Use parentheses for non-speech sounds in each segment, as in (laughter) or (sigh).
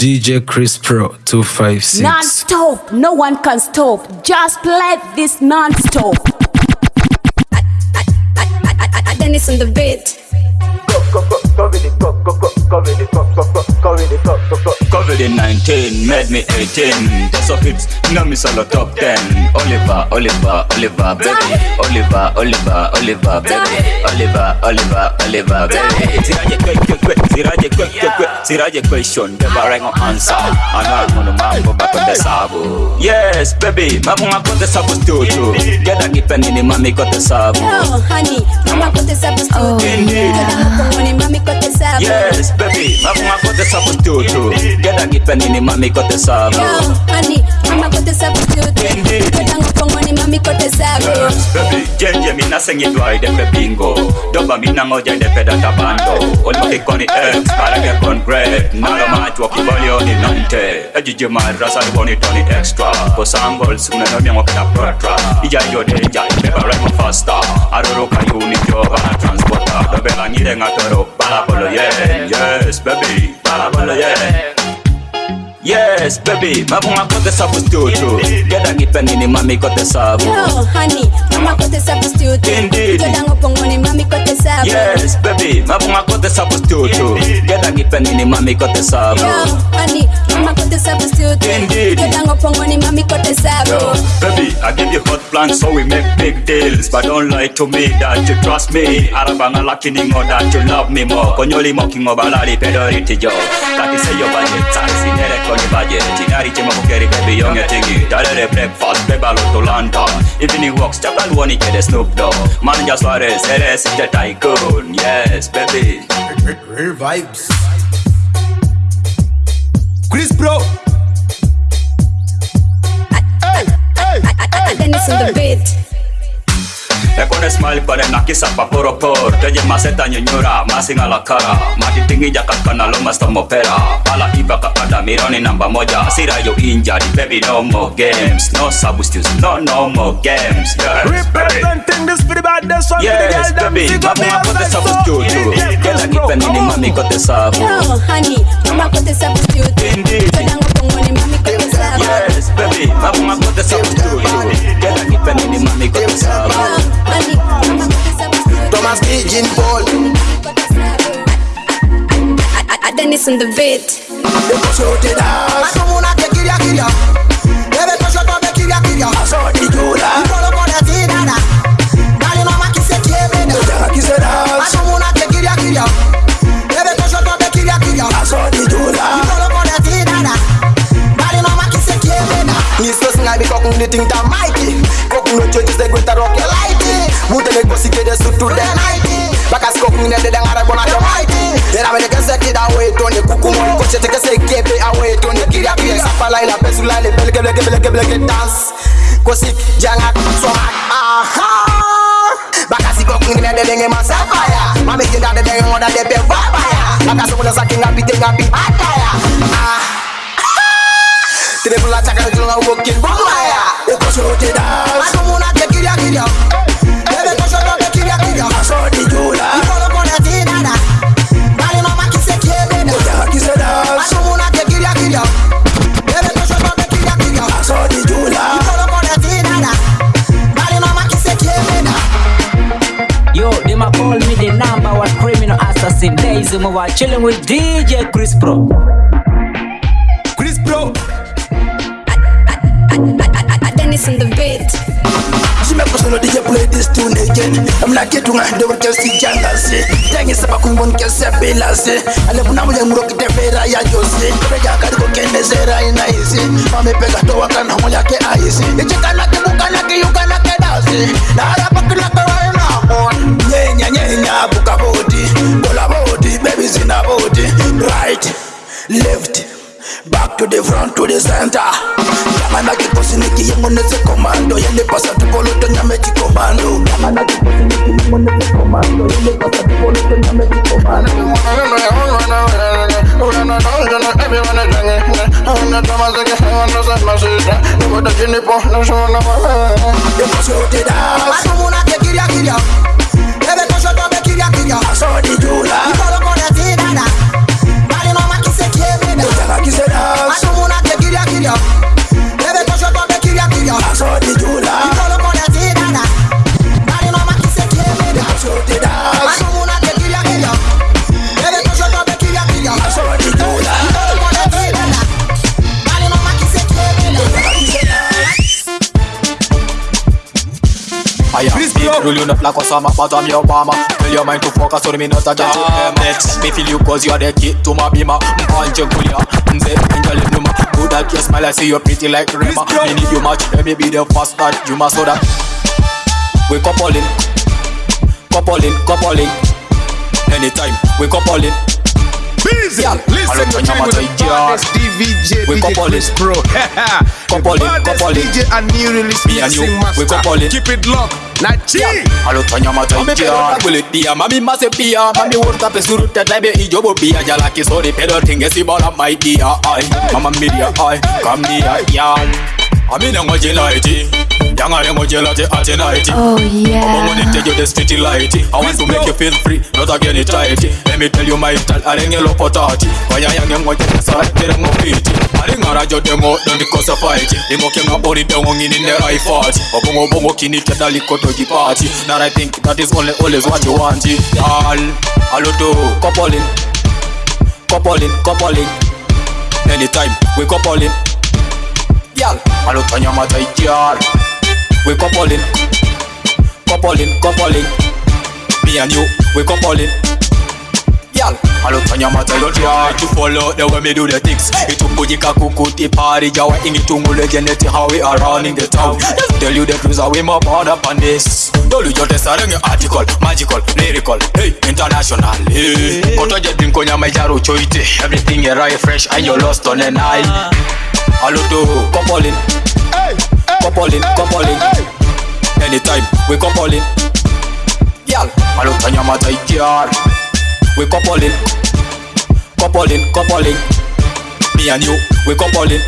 DJ Chris Pro 256. Non-stop, no one can stop. Just play this non-stop. Dennis on the beat. COVID-19 made me 18 That's of hits, now me solo top 10 Oliver, Oliver, Oliver, baby. Oliver, Oliver, Oliver, baby. Oliver, Oliver, Oliver, baby. Siraje kwe kwe kwe, siraje kwe kwe kwe Siraje question, beba rengo answer Ana munu mambo bako de sabu Yes, baby, mamu ngako de sabu studio Geda kipeni ni mami kote sabu Oh, honey, mama kote sabu studio. Indeed. Kada mkongoni mami kote sabu. Yes, baby, mamu ngako de sabu studio Geda kipeni ni mami kote sabu Yo, honey, mama kote sabu studio. Indeed. Kada mkongoni mami miko tezame Jenje mina sengi bingo. Doba mina ngoja depe X Parage kon Nalo matu wakibolio Ejiji marasa toni extra. Kosangols unenomia mwakita protra. Ija yode ija Aroroka yuni joba na transporter. Dobela Yes baby Balabolo Yes, baby, mabunga kote sabu studio Geda ngipeni ni mami kote sabu Yo, honey, mama kote sabu studio. Indeed. Kada mkongoni mami kote sabu. Yes, baby, mabunga kote sabu studio Geda ngipeni ni mami kote sabu Yo, honey, mama kote sabu studio. Indeed. Kada mkongoni mami kote sabu. Yo, baby, I give you hot plans so we make big deals But don't lie to me that you trust me Arabanga lakini ngo that you love me more Konyoli moki ngo balali pedoriti jo Kati your budget, sari sinere koni budget Tinari chima kukeri baby yonge tingi Dalere breakfast, beba loto lantern Evening walks, chakal woni kede Snoop Dogg Manja Suarez, eres the tycoon Yes, baby Real vibes. Chris Pro. Hey, hey, Dennis on the beat. Te pones mal para na kisa pa poro por Te llamas esta ñoñora, más a la cara Matitingi ya kakana lo más tomopera Pala iba kapata mironi namba moja. Sira yo di baby no more games. No substitutes, no no more games. Yes, Representing this for the baddest one Yes baby, mama akote substitute Kela kipe nini mami kote sabu. Yo honey, mama kote juju Indeed. Todang upongoni mami kote Yes baby Mamu ngako te sabu studio Gela kipeni ni mami kote sabu Yo, honey, mama kote sabu studio. Thomas Pigeon Paul. Dennis on the beat. Shote das. Masumuna ke kiria kiria. Di ting ta mighty. No churches de gweta rock ya lighty. Mutele kosi ke de sutu de nighty. Bakas kokun ne de ngara bona yo mighty. Era me de kese kida we to ne kukumo. Koche te kese kebe awe to ne kiria kiria. Sapala ila pesula le bele kebe kebe kebe kebe dance. Kosi janga swag. Aha. Bakasi kokun ne de denge masapaya. Mame jinda de denge ngoda de be babaya. Bakasi kuna sakinga pite ngapi ataya. Ah. (laughs) Triple attack and jungle walking bombaya. Easy, we are chilling with DJ Chris Pro. Chris Pro. Dennis in the beat. Simekusolo DJ play this tune again. Amna kitu nga ndio kesi janga si. Tangi saba kumbon kesi bila si. Ale kuna mmoja mroki tefera ya Jose. Kubeja kadi ko kende sera ina isi. Mame pega to wakana mmoja ke aisi. Ichika na kibuka na kiyuka na kedasi. Na hapa kila kwa ina on. Nyenya nyenya buka boti. Bola body in zina body. Right, left. Back to the front to the center. Yamana kikosi niki yengo nese komando. Yende pasa tukolo to nyame chikomando. Yamana kikosi niki yengo nese komando. Yende pasa tukolo to nyame chikomando. Yeko shote das. Masumuna ke kiria kiria. Bebe to shoto be kiria kiria. Asodi jula. Ikolo kone tinada. Bali mama kise kill you. Baby, cause your dog, they kill you, kill you. That's how they that. You call up on that thing, Dada. Daddy, kiss a kill me. That's how they do. I don't wanna they kill you, kill you. Baby, cause your dog, they kill you, kill you. That's how they do that. You call up on that thing, Dada. Daddy, mama, kiss a kill me. I am Please big you not like Osama, but I'm your mama Tell your mind to focus on me, not a jam Next, me feel you cause you are the key to my beamer I'm the angel numa Good at your smile, I see you're pretty like Rema Me need you much, let me be the first that you must know that We coupling, coupling, coupling Anytime, we coupling Busy. Yeah. Listen, you're chilling with the baddest DVJ, We DJ Chris. Pro. Couple (laughs) the it, baddest couple it. DJ and new release Me and you, mixing we master. Keep it locked. na chi alothanya mataiakuletiya mami masepiya mami wortape surutta taibe ijobopiya jalakisori pedo thingesibala maitiya ai mama miria ai kamniya yan amina ngojela iti yanga ne ngojela te atena iti Oh yeah. I'm gonna tell you the street lighty. I want to make you feel free not again it tighty. Let me tell you my style arenge lo potati waya yange ngojela sa tere ngopiti aringara jo demo don't cause a fight imoke ngabori dongo ngini the right fight obongo bongo kini kedali koto party. Now I think that is only always what you want all aloto coupling coupling coupling anytime we coupling Girl, alotanya mataija we coupling. Coupling coupling. Me and you we coupling. Girl, alotanya mataija to follow the way me do the things? Itungujika kukuti party jawa ingitungule geneti how we are running the town. Just tell you the truth how we more bound up on this. Dolu yote sarenge article magical lyrical. Hey international hey. Kotoje dinko nyama ijaro choite everything is right fresh and you lost on an eye ah. Aloto, coupling. Hey, hey, coupling, hey, coupling. Hey, hey. Anytime we coupling. Girl, aloto nyama tai jar. We coupling. Coupling, coupling. Me and you, we coupling.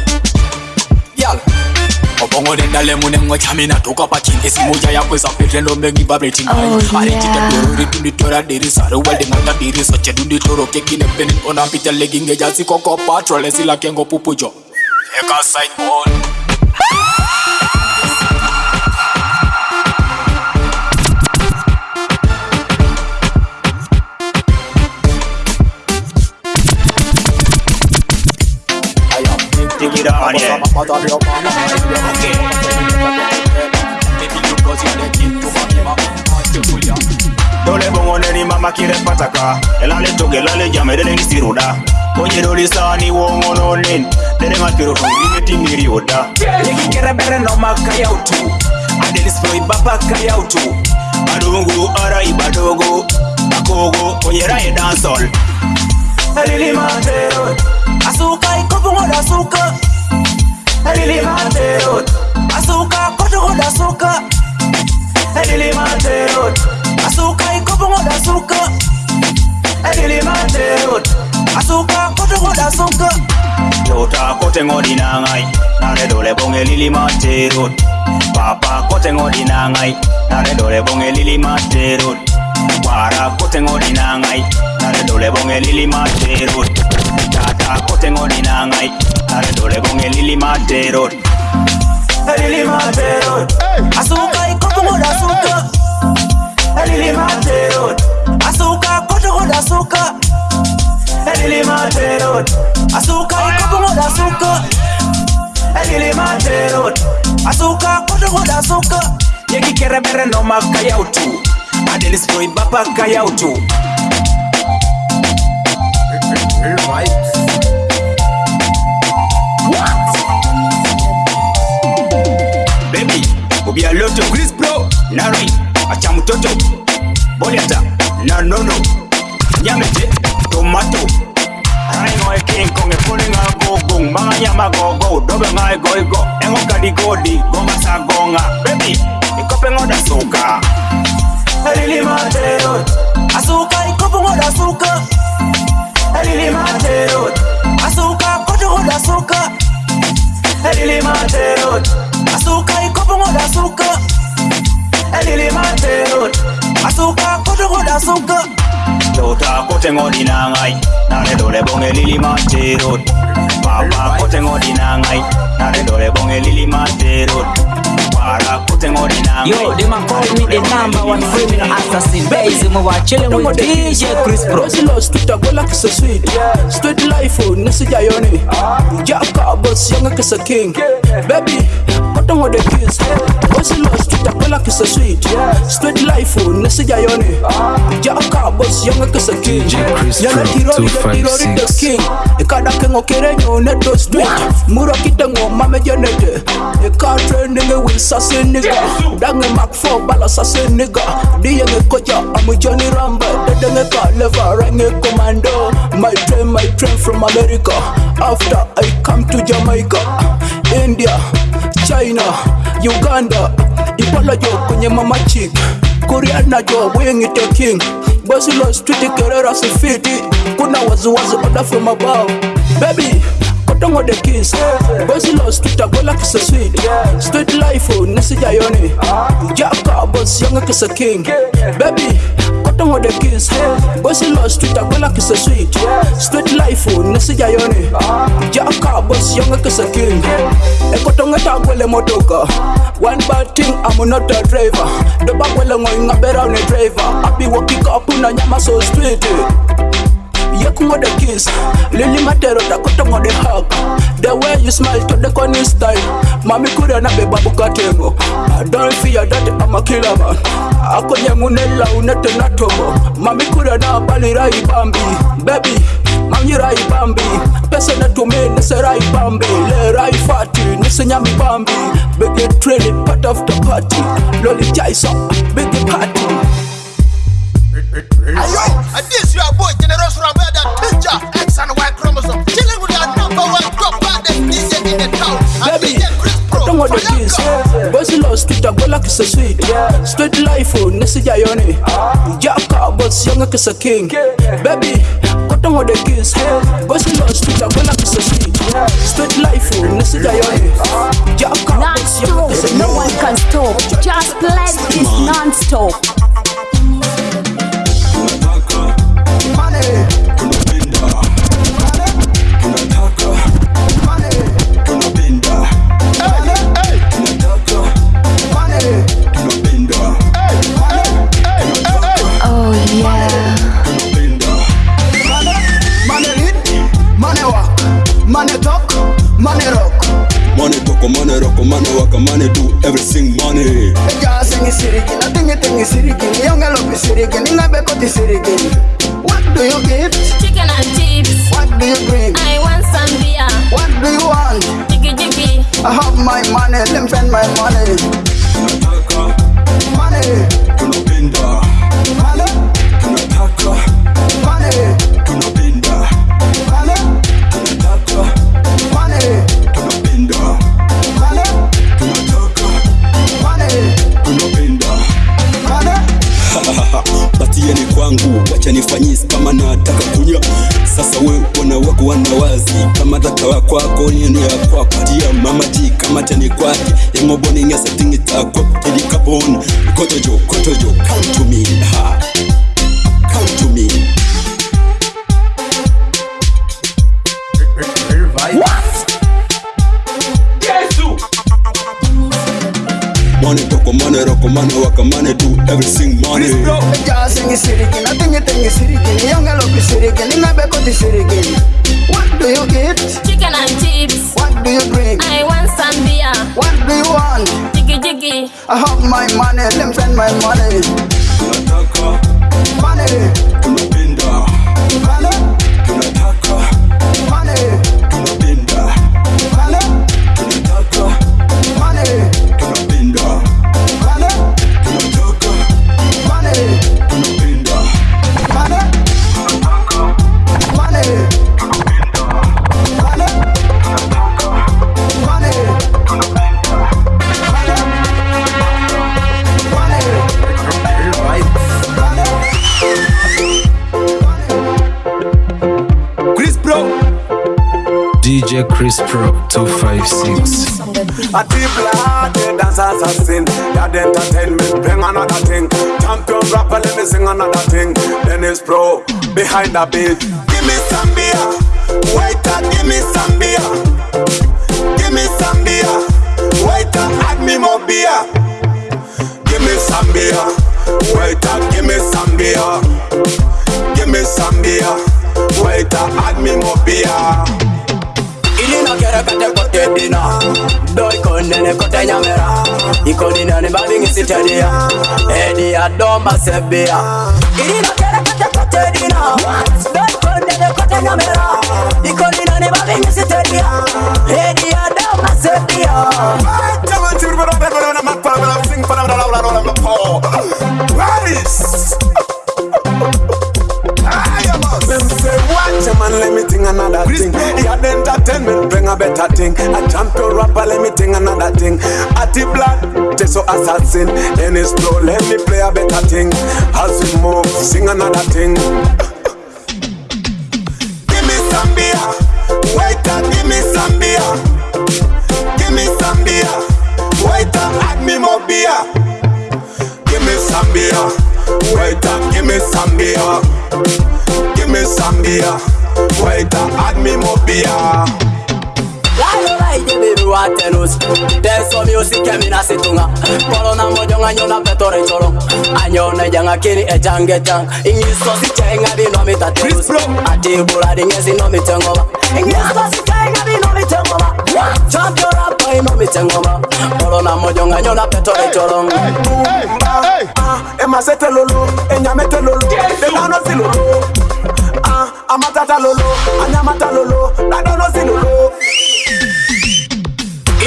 Girl, obongole ndalemune mwechamina tuka pachinge simuja yakwezapetendo mengibabetinai aritita dorori tunditora dirisaruwaldingata diriso chedunditoro kekinepenen onapita legingejasikoko patrolesilakengo pupujo eka side ball Take it yeah. makire pataka. Elale toge lale jame dede ngisiruda ojerolisani wowononen dede makirotoimetimiriuda yegikerebere nomakayautu adelisproibapakayautu adungu ara ibadogo akogo onyeraye dansol. Elilimatero asuka ikopungoda asuka elilimatero asuka kotogoda asuka elilimatero kotokoda suka edilimanterot asuka kotokoda suka tota kotengodinangai naredole bonge lilimanterot papa kotengodinangai naredole bonge lilimanterot kwara kotengodinangai naredole bonge lilimanterot tata kotengodinangai naredole bonge lilimanterot lilimanterot asuka ikotokoda suka hey. Elili Asuka koto hoda asuka Elili road Asuka ikopo hoda asuka Elili Asuka koto asuka Yegi kere no makaya utu Adelis boy bapa kayautu. What? Baby, we'll be a lot of Chris, bro. Larry. Acha mtoto Boliata, na nono Nyamete, tomato. Rai ngoe king kong e puli nga gogong Mga nyama gogo, dobe nga e goigo Engo kadi godi, gonga sa gonga. Baby, ikope ngoda suka. Elili matero Asuka ikopungo da suka. Elili matero Asuka kotungo da suka. Elili matero Asuka ikopungo da suka. elilimanterot asuka kotokodasuka tota kotengodinangai naredole bonge lilimanterot papa kotengodinangai naredole bonge lilimanterot Yo, they man call me the number one criminal assassin. Base mo wa chilling with DJ Chris Pro Rosilo street a gola kisa sweet. Street life oh, o nisi jayoni ah. Jab ka boss yanga kisa king. Baby kote kotongo the kiss bosi lo street akwela kisa sweet? Straight life oh, nesija yoni jaka boss yonga kisa king. Chris yana kirori the kirori eh. the king. Ikada kengo kerenyo neto street muro kitengo mame jenete ika trending with sase nigga. Dange mark 4 bala sase nigga. Diyenge koja amu Johnny Rambo dedenge ka leva renge commando. My train my train from America. After I come to Jamaica India China Uganda Ipala yo kwenye mama chick Koreana jo wingite king. Bosi lo street kerera sifiti Kuna waziwazi oda from above Baby Kotongo the kiss Bosi lo street agola kisa sweet. Street life oh nesija yoni. Jaka boss yonga kisa king. Baby Kotongo the kiss Bosi lo street agola kisa sweet. Street life oh nesija yoni. Jaka boss yonga kisa king. Ekotonga tagwele motoka. One bad thing I'm not a driver. Doba gwele ngoinga bera une driver. I be walking up una nyama so street yekungode kiss. Lili matero dakotongode hak the way you smile to dekoni style. Mami kure na beba bukatemo don't fear that I'm a killer man. Akonyangunela unete na tomo. Mami kure na balirai bambi. Baby mamnyirai bambi. Pesa nese rai bambi. Lerai fati nisinyami bambi. Bigi trini part after party. Lolichaiso bigi party. Ayo, and this your boy Generous Rambo, the teacher, X and Y chromosome, chilling with your number one top baddest DJ in the town. And Baby, DJ Chris Pro, don't want the kiss. Bossy lo street agola kisa sweet. Straight life oh nesija yoni. Jaka boss yonga kisa king. Baby, don't want the kiss. Bossy lo street agola kisa sweet. Straight life oh nesija yoni. Jaka boss yonga Non-stop, kisa no one can stop. Just play this non-stop. Oh Money talk, money rock, money walk, money do everything money. Eja singi sirigi, nothing you think is sirigi. Young girl be sirigi, ninga be koti sirigi. What do you get? Chicken and chips. What do you drink? I want some beer. What do you want? Jiggy jiggy. I have my money, let me spend my money. Money, Tunapenda, Kwangu, wacha nifanyisi kama nataka kunywa. Sasa we wana wako wanawazi kama wa kwako nini ya kwako. Tia mama ji kama tani kwake. Yengoboni ngesa tingi tako tili kapon kotojo kotojo come to me ha Money talk, money rock, money walk, money do everything money. Eja singi sirigi, nothing you think is sirigi. Young girl be sirigi, ninga be koti sirigi. What do you get? Chicken and chips. What do you drink? I want some beer. What do you want? Jiggy jiggy. I have my money, let me spend my money. Tunataka, Money, tunapenda, money, DJ Chris Pro 256. A people are dead dancers are sin. That entertainment bring another thing. Champion rapper, let me sing another thing. Dennis Pro behind the beat. Give me some beer, waiter. Give me some beer. Give me some beer, waiter. Add me more beer. Give me some beer, Nikoni nani babi ngisitedia Edi adomba sebia Irina kere kate kate dina Sudani konde de kote nyamera Nikoni nani babi ngisitedia Edi adomba sebia Jawa churu bada bada bada bada makpala bada Sing pada bada laula laula mapo Paris man, let me think another thing. He had entertainment, bring a better thing. A champion rapper, let me think another thing. Ati Black, Teso assassin. Then it's slow, let me play a better thing. As we move, sing another thing. Give me some beer, waiter, give me some beer. Give me some beer, waiter, add me more beer. Give me some beer, waiter, give me some beer. Give me some beer, waiter, add me more beer. lalova idebelewa tenus tesomi osikemina situnga kolona mojong anyona petore colo anyone janga kini ejange jang e ingisosi cenga binomita tenus atibuladigensinomi tengoba ingisosi cenga binomi tengoba champiora inomi e tengoba kolona mojong anyona petore colo ah, ah, emasete lolo enyamete lolo. Demanosi lolo. Ah, Amatata lolo anyamata lolo. Dadonosi lolo.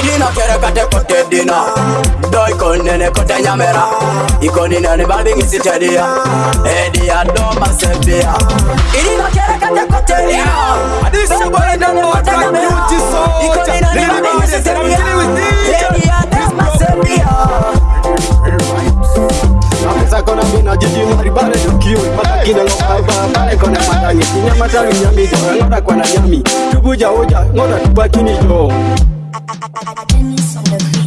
dina kere kate kote dina Doi konene kote nyamera Iko nene ni balbi ngisi tedia Edi ya doma sepia Lina kere kate kote dina This is what I don't Iko ni balbi ngisi tedia Edi ya doma sepia Sasa mina jiji maribare dukio Matakina kona nyami kwa na nyami Tubuja uja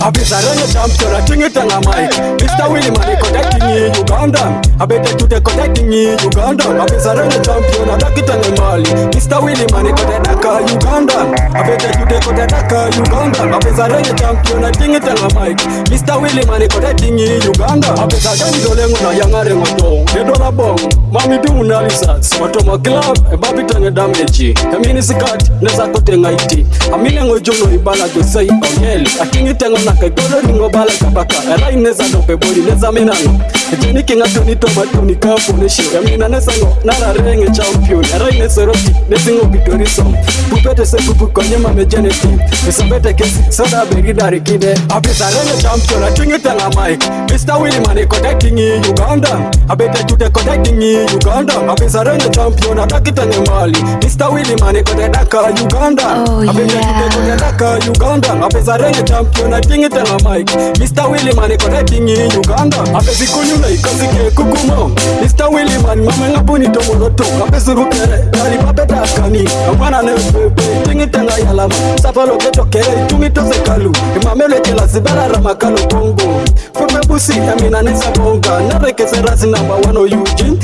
abizaranye champion atingita nga mike mr williman connecting in uganda. Abete tute connecting in uganda. Abizaranye champion adakita ngemali Mr. Willy mani kotedaka Uganda apete jude kotedaka Uganda apesa rege championa tingi tela mike Mr. Willy mani kotetingi Uganda apesa gani dolengo na yangare ngotong Dedola bong mami du unalisas Watoma club ebabi tenge damage Kamini sikat neza kotenga iti Amine ngojuno ibala jose ibangeli Akingi tengo nake golo ringo bala kabaka Erai neza dope body neza minano Jini kinga tuni tomatuni kafunisho Yamina nesa ngo nara renge champion Erai nesa roti singo gitori song. Pupete se pupu konyo mame geneti Nisambete kesi soda beri darikide Apisa lenye champion achungite la mic. Mr. Willimani connecting in Uganda. Abete jute connecting in Uganda. Apisa lenye champion atakita mali Mr. Willimani kotedaka Uganda. Abete jute kotedaka Uganda. Apisa lenye champion achungite la mic. Mr. Willimani connecting in Uganda. Apesi kunyula ikasike kukumo. Mr. Willimani mame ngapuni tomoloto Apesi rupere Kali papeta kani abwana ne pepe tingi tenga yalama safalo keto kere tungi toze kalu. Imamele kela sibara ramakalo kongo. Furme busi ya amina ne sabonga. Narekese razi namba wano yuji.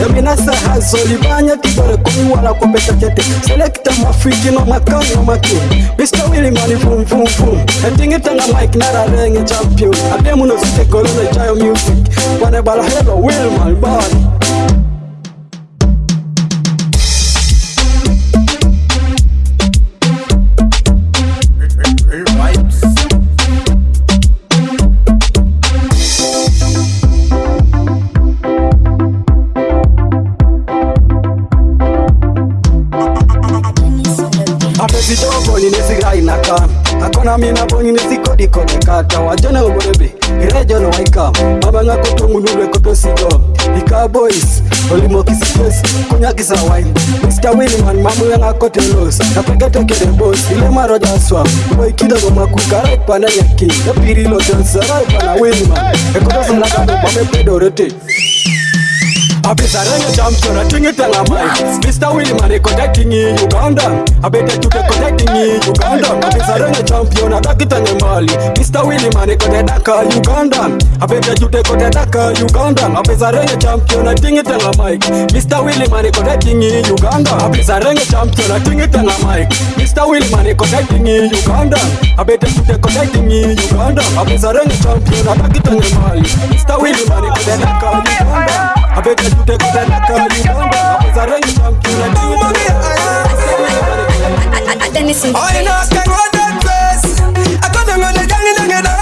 Ya mina sa hazo. Libanya tibore kumi wala kwa pesa chete selecta mafiki no makani no maki. Mr. Willy mani fum fum fum Tingi e tenga mike nara rengi champion. Ademu no site kolone chayo music. Wane Wanebala hello my body mina boni nesikodikode kata wajona uborebe irejono waikam mabanga kotongunulwe kotosiko ikabois olimokisites kunyakisa wine. Mr williman mamuyanga kotelos kapegetekedebos ilemarojaswa boikidogo makukaraipana yaki yapirilotensarai pana williman. Ekotosanakado mamepedorete abizaranya champion atingita nga mike mr uganda. Abetachuke contacting uganda. Abizaranya champion atakitanye mali. Mr williman kotedaka uganda. Abetachute kotedaka uganda. Abizaranya champion atingita mike mr williman contacting uganda. Abizaranya champion atingita mike mr williman contacting uganda. Abetachute contacting uganda. Abizaranya champion atakitanye mali. Mr williman kotedaka uganda. I beg you take them like you want them. Cause I don't you want to let you want me. I then listen. I can go that place. I got them on gang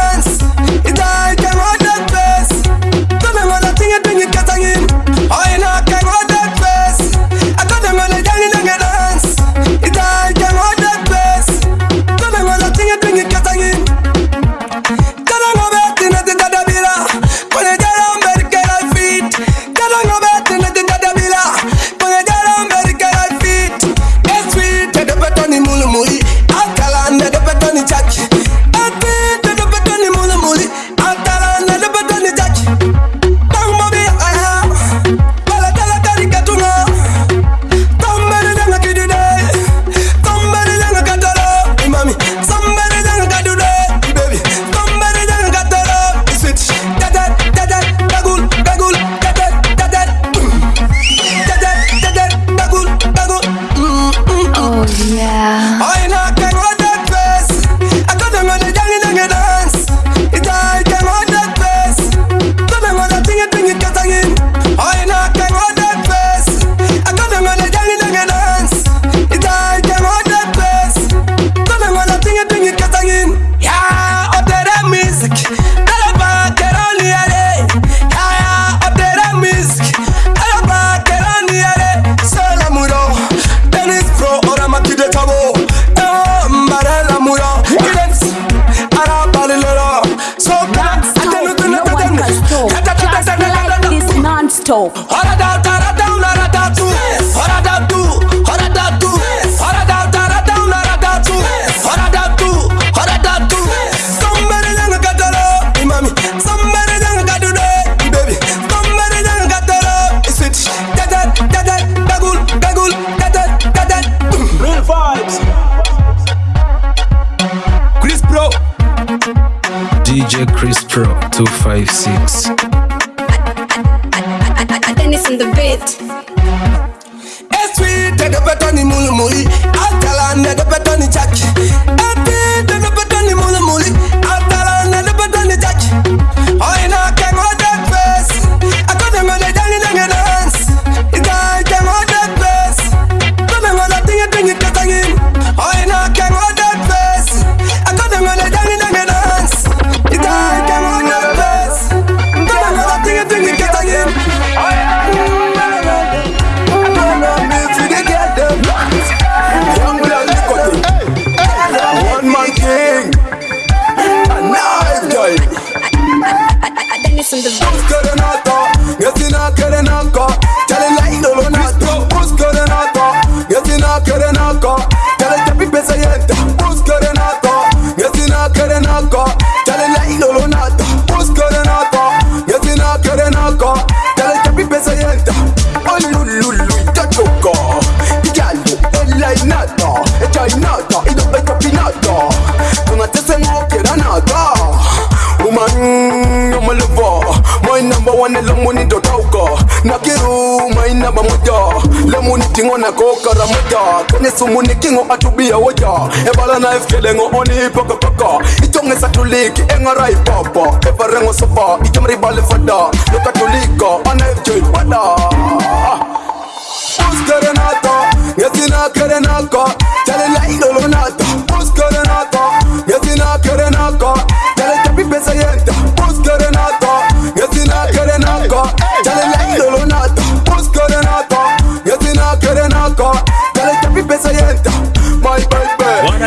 five six. nesumuninkingo atubiya woja ebalana efkelengo onipokokoko itongesatoliki engaraipapa eparengo sopa icamribalefada lokatoliko anefjoipada uskerenako ngesinakere nako chalelaidolonata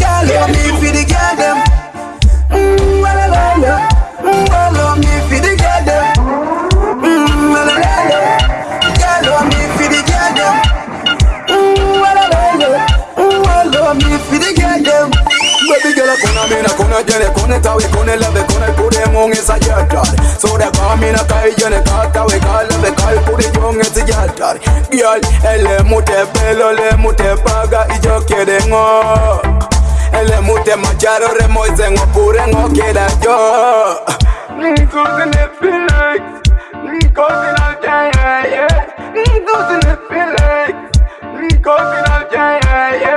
Girl, love me for the girl them. Mmm, la la la. Mmm, love me for the girl them. Mmm, la la la. Girl, love me for the girl them. Mmm, la la la. Mmm, love me for the girl them. Baby girl, come on, me na come on, jene, come on, tawe, come on, love, come on, put them. So they call me na kai, jene, call tawe, call love, call put it on, it's. Girl, eh, ele mute pelo, le mute paga, ijo kede ngo. Elemute maciaro remoise ngopure ngokeda yo. Nisusi ne Felix Nikosi na jaya Nisusi ne Felix Nikosi na jaya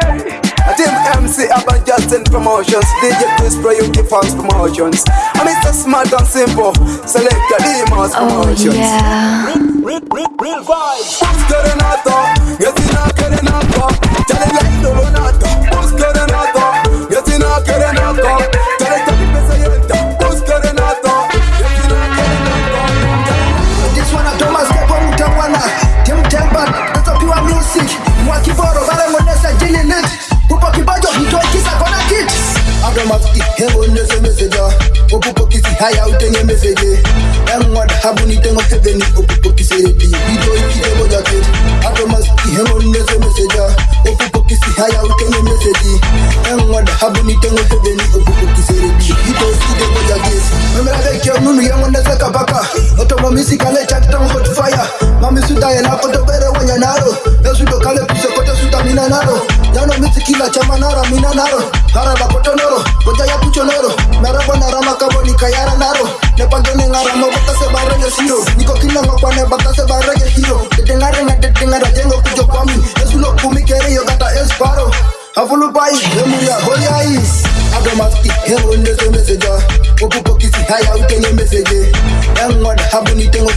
Team MC Urban Justin Promotions DJ Chris Pro Uniforms Promotions. And it's so smart and simple Select your demons oh, promotions. oh, yeah. Real, real, real real vibes. Querenato, que si no querenato Ya it like lo nato haya utenge mefege engwada habunitengo heveni opupokisedi idoikitego jaketi atomaskihengonnezemeseja opupokisi haya utenge mefegi engwada habunitengo heveni opupokisedi idoikitego jaketi memelavekeununu yengonezeka paka otomamisikalee chakitangokotufaya mamisutayenakotobere wenyanaro esudokale kusekotesuta minanaro yano misikila chamanara minanaro haralakotonoro koja yakuchonoro pucho noro Narabo narama kabo ni kayara naro Nepagene ngara mo bata se barenge siro Niko kina ngokwane bata se barenge hero Tetengare nga tetengara jengo kujo kwami Esulo kumi kere yo gata esparo Afulu pai, emuria hoyai Adomasti, hemo nese meseja Opupo kisi haya utenge meseje Engwad habu ni tengo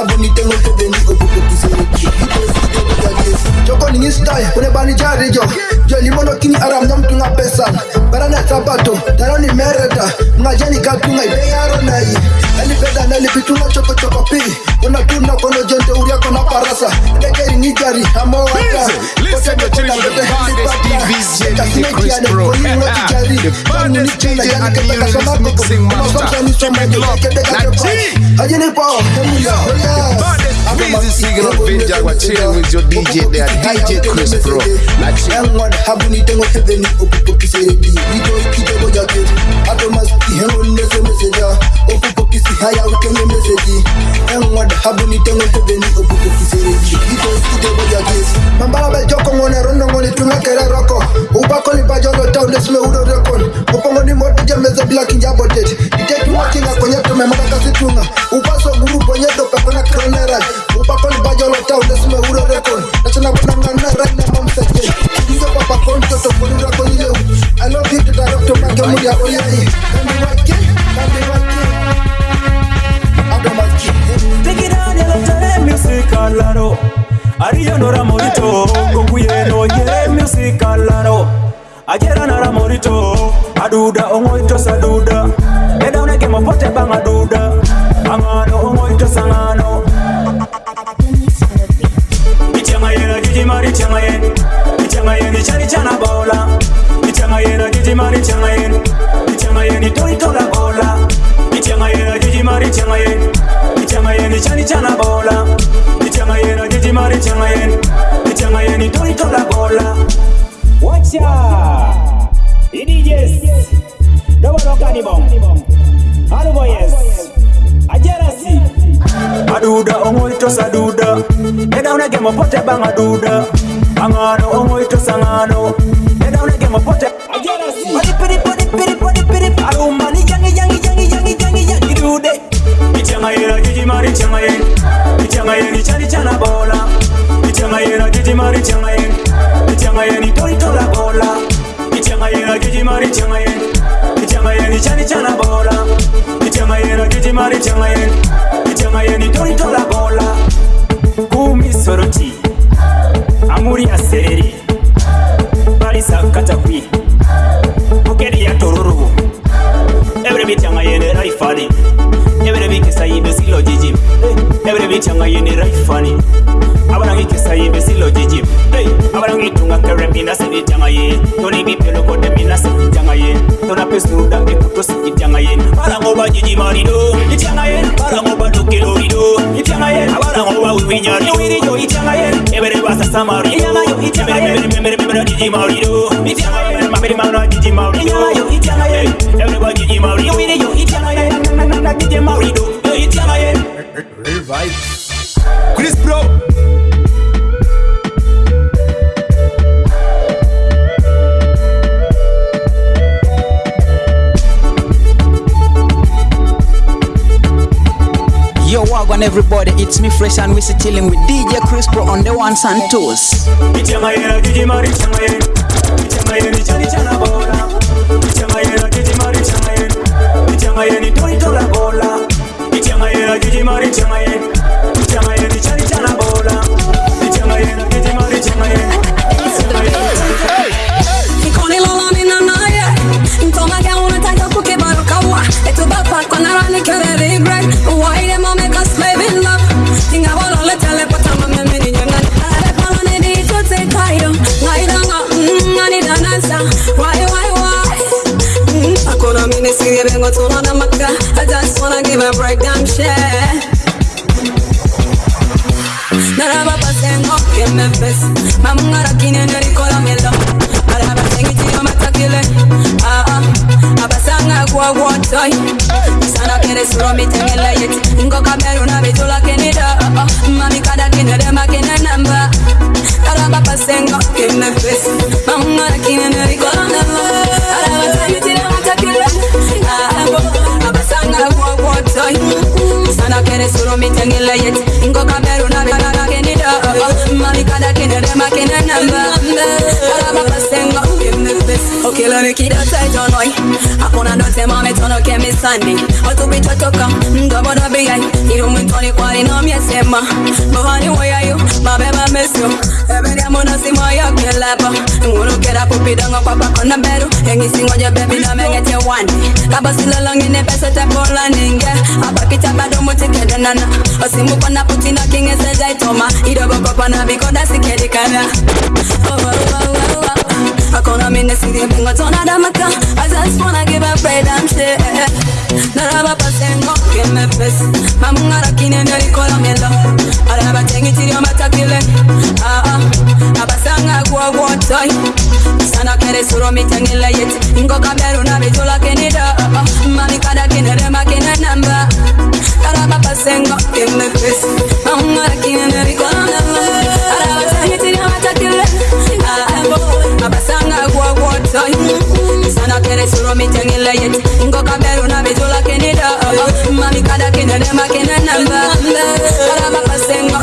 abonite ngo mpebeni ubuku kisereki itosite kujagesi joko ninyi style unebani jarijo jolimono kini aramda mtu nga pesana barana sabato taroni mereda mngajani katunga ibeyaro nayi elipeda nelipituna chokochoko pi unatuna kono jonte uriako na parasa dekeri nijari amoata kotedekotakote nipata kasimekiane kono The baddest DJ and the youngest mixing master. Keep it locked Now G Ajini pao, emuya, The baddest busy singing of Vinja We're chilling with your DJ there DJ Chris Pro Now abe maski hengo nese meseja rekon. Guru rekon. ya oyayi kambi wake kambi wake. Adomaki tekirane batore music alaro ariyanora morito. Kokuyeno yere music alaro ajeranara morito. Aduda ong'oitosaduda edaunege mopote bang' aduda nitoritora bola. Itema yera jijimari itema yen itema yen ichani chana bola. Itema yera jijimari itema yen itema yen nitoritora bola. Wacha idijs dobolokanibom aluboyes ajerasi aduda ongoitos aduda nedaunege mopote bang aduda angano ongoitos angano nedaunege mopote ajerasi ichangayera jijimari changayen ichangayen ichali chana bola. Ichangayera jijimari changayen ichangayen itoritola bola. Ichangayera jijimari changayen ichangayen ichali chana bola. Ichangayera jijimari changayen ichangayen itoritola bola. Kumi soroti amuri asereri barisa katakwi bukeri ya tororo. Every bit yangayen raifali kisa yibe si lojiji ebre bichanga yene raifani abanangi kisa yibe si lojiji abanangi tunga kere mina se bichanga ye toni bipelo kote mina se bichanga ye tona pesuru dambe kuto se bichanga ye barango ba jiji marido bichanga ye barango ba tukilo rido bichanga ye barango ba winyari wiri yo bichanga ye ebre basa samari bichanga yo bichanga ye memere memere jiji marido bichanga ye mamere mamere jiji marido bichanga yo bichanga ye ebre ba jiji marido wiri yo bichanga ye na na na jiji marido Revive Chris Pro. Yo, wagwan everybody, it's me fresh and we're chilling with DJ Chris Pro on the ones and twos. Chani Bola yena gijimari chama yena chama yena chani chana bola. Chama yena gijimari chama yena Ntomage unataka kukibaruka wa Etu bapa kwa narani kereri bro. Akona mini siri bengo tuna na maka I just wanna give a breakdown share. Naraba pasengo que me ves Mamungara kine nerikola melo Araba sengi tiyo matakile Ah ah Abasanga kwa wotoy Sana kere suro mitengele yeti Ingo kameru na bitula kenida Ah ah Mami kada kine dema kine namba Naraba pasengo que me ves Mamungara kine nerikola melo Sana kere suro mitengele yeti Ingo kameru na kenida Ah ah Mami kada kine dema kine namba ves Okay, let me keep that tight on oi. Hakuna ndote mame tono ke misani. Watu bicho toka, ndobo da biyai. Iru mwintoni kwali no miesema. Mohani wayayo, mabeba mesyo. Ebe ya mona si moyo kelepa. Ngunu kera kupida ngokwa pako na beru. Yengi singoja baby na mengete wani. Kaba silalangi ne pesa te pola ninge. Abaki tabado muti kede nana. Osimu pana putina kinge se jai toma. Ido boko pana bikoda sikedi kana. Oh, oh, oh, oh, oh. Akona mine siri bingo tona damaka I just wanna give a bread and shit pasengo kime pes Mamungara kine neri kola mielo Araba tengi tiri matakile Ah ah Abasanga kwa wotoy Sana kere suro mitengile yeti Ingo kameru na bitula kenida Mami kada kine rema kine namba Naraba pasengo kime pes Mamungara Sana kere suro mitengile yeti Ingo kameru na bitula kenida Mami kada kine rema kine namba. Naraba pasengo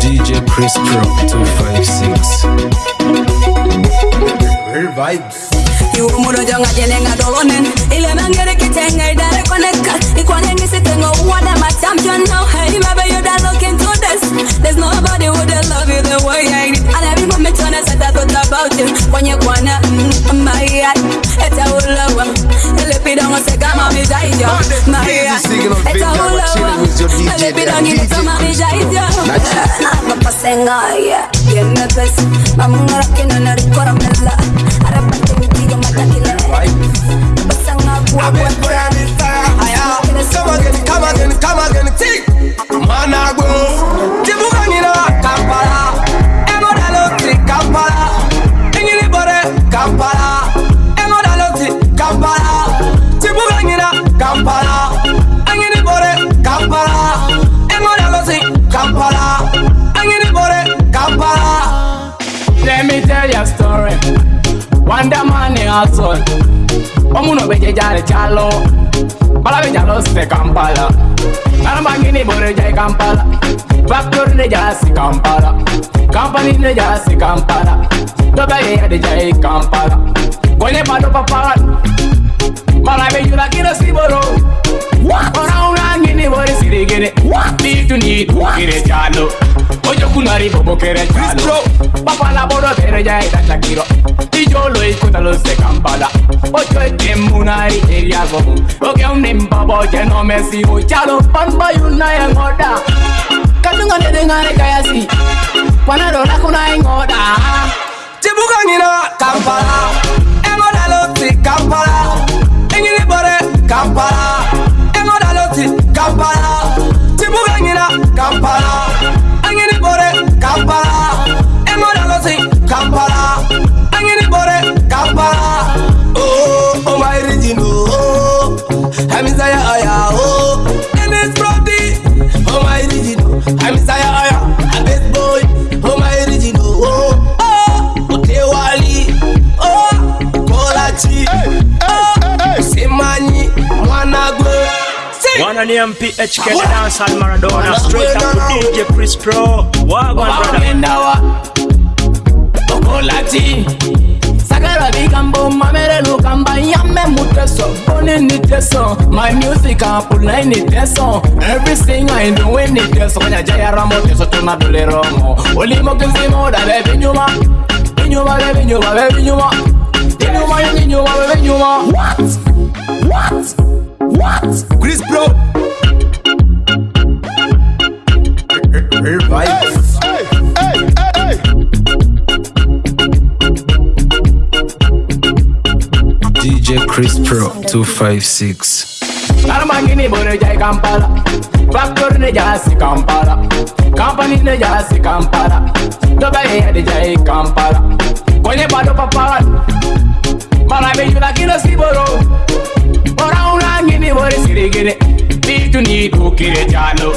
DJ Chris Pro 256. Real vibes. Iwo jonga jenenga dolonen Ile mangere kitenga idare koneka. Ikwane ngisi tengo wada my champion now Hey baby you that look into this There's nobody who you the way I did. And every moment when I said I thought about you. Kwenye kwana mm, my heart Eta ulawa Ele pidongo se kama mijaija My heart Eta ulawa Ele pidongo se kama mijaija Napa senga yeah. Yenne pes Mamungara kina narikora mela Arapa tengi matakile Basanga kwa kwa Come Hustle. Omuno beje jare chalo. Bala beja los de Kampala. Nana mangini bore jai Kampala. Factory ne jasi Kampala. Company ne jasi Kampala. Dobe ye de jai Kampala. Kwenye bado paparan. Maravillura quiero si boró Ora una ngini bori siri gene Need to need kire chalo. Oyo kunari bobo kere chalo. Papa la boro tere ya eta chakiro Ijo lo escuta lo se kampala. Oyo etemunari eria gobo Oke un nimbabo ya no me sigo chalo Panba yuna ya ngoda. Katunga nede ngare kayasi. Panaro la kuna ngoda. One on the MPHK, the dancehall Maradona. Straight up to DJ Chris Pro. Wagwan, brother. Okolati. Sagara bigambo mamere lukamba Yamme muteso, boni ni teso. My music apula ni teso. Everything I do in ni teso. Kanya jaya ramo teso tuna dole romo. Olimo kizimo da bebe nyuma. Binyuma bebe nyuma bebe nyuma. Binyuma bebe nyuma bebe nyuma. What? What? What? Chris Revive. Hey, hey, hey, hey, hey. DJ Chris Pro 256. Arma gini bune jai Kampala Factor ne jai si Kampala Company ne jai si Kampala Dubai ne jai Kampala Kwenye bado papal Mara bejula kino siboro Ora una gini bune sirigine tuni bukire jalo.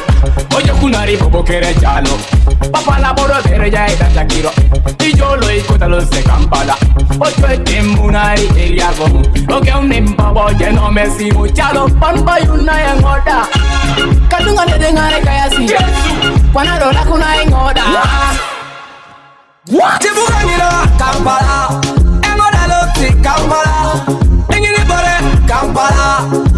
Oyo kunari bobokere jalo. Papala boro bere ya eta kiro y yo lo ikota lo se kampala. Ocho etemunari eliago oke unemba boje no mesi muchalo panpa yuna yangoda katunga nedengare kayasi kwanarora kuna engoda tivuganiro kampala. Engoda loti kampala. Engini bore kampala.